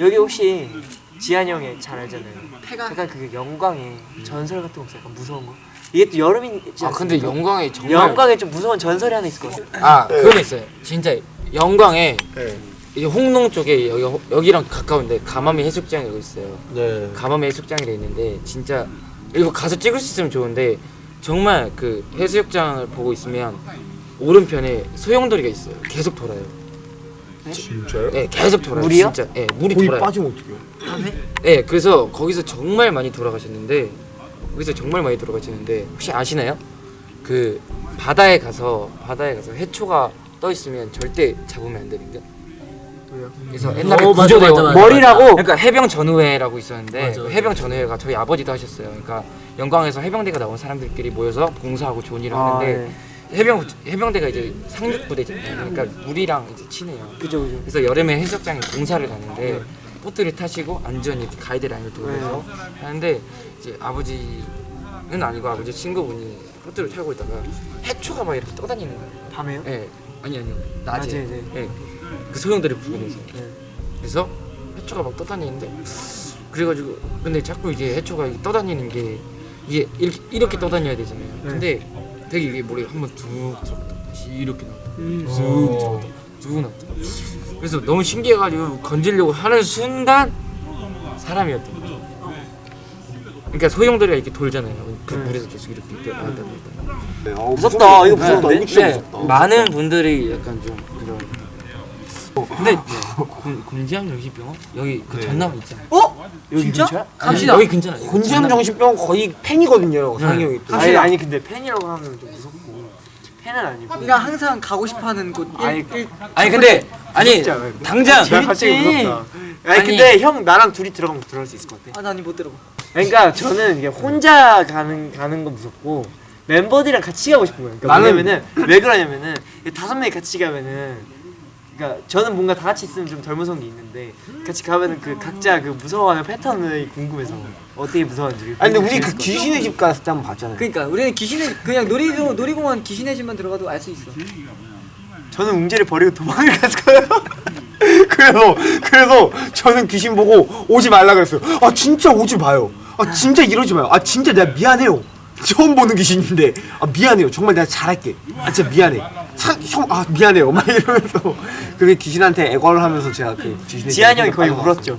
여기 혹시 지한이 형이 잘 알잖아요. 폐가 약간 그게 영광의 전설 같은 거 없어요? 약간 무서운 거. 이게 또 여름이지 아 근데 않습니까? 영광에 정말 영광에 좀 무서운 전설이 하나 있을 것 같아요. 아 그건 있어요. 진짜 영광에 네. 이 홍농 쪽에 여기 여기랑 가까운데 가마미 해수욕장이 여기 있어요. 네. 가마미 해수욕장이 있는데 진짜 이거 가서 찍을 수 있으면 좋은데 정말 그 해수욕장을 보고 있으면 오른편에 소용돌이가 있어요. 계속 돌아요. 진짜요? 네, 계속 돌아요. 물이요? 진짜. 네, 물이 거기 돌아요. 빠지면 어떡해요? 네, 그래서 거기서 정말 많이 돌아가셨는데 거기서 정말 많이 돌아가셨는데 혹시 아시나요? 그 바다에 가서 바다에 가서 해초가 떠 있으면 절대 잡으면 안 되는데. 그래서 옛날에 어, 맞아, 구조대원 맞아, 맞아, 머리라고? 그러니까 해병 전우회라고 있었는데 맞아, 그 맞아. 해병 전우회가 저희 아버지도 하셨어요. 그러니까 영광에서 해병대가 나온 사람들끼리 모여서 봉사하고 좋은 일을 아, 하는데 네. 해병 해병대가 이제 상륙 부대잖아요. 그러니까 물이랑 이제 친해요. 그죠 그죠. 그래서 여름에 해수욕장에 봉사를 가는데 보트를 타시고 안전히 가이드라인을 돌면서 하는데 이제 아버지는 아니고 아버지 친구분이 보트를 타고 있다가 해초가 막 이렇게 떠다니는 거예요. 밤에요? 예, 아니 아니요 낮에. 낮에, 네. 예, 그 소용돌이 부근에서. 네. 그래서 해초가 막 떠다니는데 그래가지고 근데 자꾸 이게 해초가 떠다니는 게 이게 이렇게, 이렇게 떠다녀야 되잖아요. 네. 근데 되게 이게 머리 한번 쭉 들어갔다 다시 이렇게 나왔다 음. 쭉 들어갔다 쭉 나왔다. 그래서 너무 신기해가지고 건지려고 하는 순간 사람이었던 거죠. 그러니까 소용돌이가 이렇게 돌잖아요. 그 네. 물에서 계속 이렇게 나왔다. 네. 어, 무섭다. 이거 무섭다. 무서운데? 이거 진짜 네, 무섭다. 많은 분들이 약간 좀 그런. 근데 곤- 곤지암 정신병원 여기 그 네. 전남 있잖아요. 어? 여기 진짜? 근처야? 갑시다. 여기 근처는 곤지암 정신병 거의 팬이거든요. 네. 상이 형이 또. 아니 아니 근데 팬이라고 하면 좀 무섭고 팬은 아니고. 네가 항상 가고 싶어하는 곳 일- 아니, 일- 아니 근데 아니 진짜 왜? 당장 나 갑자기 재밌지. 무섭다. 아니, 아니. 근데 형 나랑 둘이 들어가면 들어갈 수 있을 것 같아. 아, 나니 못 들어가. 그러니까 저는 이게 혼자 가는 가는 건 무섭고 멤버들이랑 같이 가고 싶은 거예요. 그러니까 나는- 왜냐면은 왜 그러냐면은 이 다섯 명이 같이 가면은 그러니까 저는 뭔가 다 같이 있으면 좀 덜 무서운 게 있는데 같이 가면은 그 각자 그 무서워하는 패턴이 궁금해서 어떻게 무서웠는지. 아니 근데 우리 그것 귀신의 집 갔을 때 한번 봤잖아요. 그러니까 우리는 귀신의 그냥 놀이동 놀이공원 귀신의 집만 들어가도 알 수 있어. 저는 웅재를 버리고 도망을 갔어요. 그래서 그래서 저는 귀신 보고 오지 말라 그랬어요. 아 진짜 오지 마요. 아 진짜 이러지 마요. 아 진짜 내가 미안해요. 처음 보는 귀신인데 아 미안해요. 정말 내가 잘할게. 아 진짜 미안해. 형아 미안해요. 막 이러면서 그게 귀신한테 애걸을 하면서 제가 그 귀신의 집에 형이 거의. 울었죠.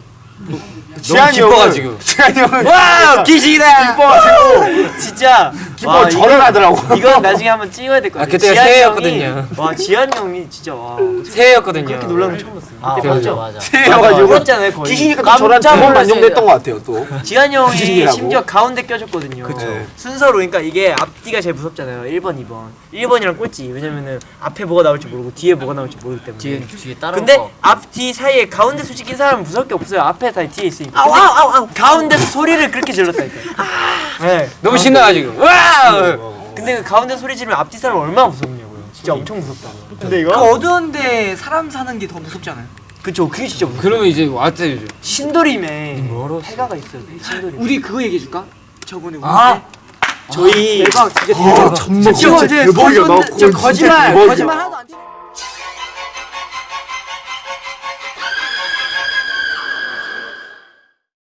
지한이 기뻐가지고. 지한이 형은 와 귀신이다. 기뻐가지고 진짜. 와, 절을 이거- 하더라고. 이거 나중에 한번 찍어야 될것 아. 그때가 새해였거든요. 와 지한 형이 진짜 와 새해였거든요. 그렇게 놀라는 거 처음 봤어요. 아, 그때 맞아? 맞아. 새해여가지고 울었잖아요 거의. 귀신이니까 또 저랑 놀랐어요. 만족됐던 것 같아요 또. 지한 형이 귀신이라고? 심지어 가운데 껴줬거든요. 그쵸. 순서로 그러니까 이게 앞뒤가 제일 무섭잖아요. 1번, 2번. 1번이랑 꼴찌. 왜냐면은 앞에 뭐가 나올지 모르고 뒤에 뭐가 나올지 모르기 때문에. 뒤에 뒤에 따라. 근데 앞, 뒤 사이에 가운데 이 사람은 무서울 게 없어요. 앞에 다 뒤에 있으니까. 아우 아우 아우 아우. 가운데서 소리를 그렇게 질렀다니까. 네. 너무 신나가지고 와. 근데 그 가운데 소리 지르면 앞뒤 사람 얼마나 무섭냐고요. 진짜 엄청 무섭다. 근데 그 이거? 어두운데 사람 사는 게 더 무섭지 않아요? 그쵸. 그게 진짜 무서워. 그러면 이제 왔어요. 이제. 신도림에 폐가가 있어요. 신도림. 우리 그거 얘기해 줄까? 저번에 우리 아! 때 저희 대박 진짜 아, 대박. 전복 진짜 진짜 대박이야. 나 거짓말 거짓말 돼.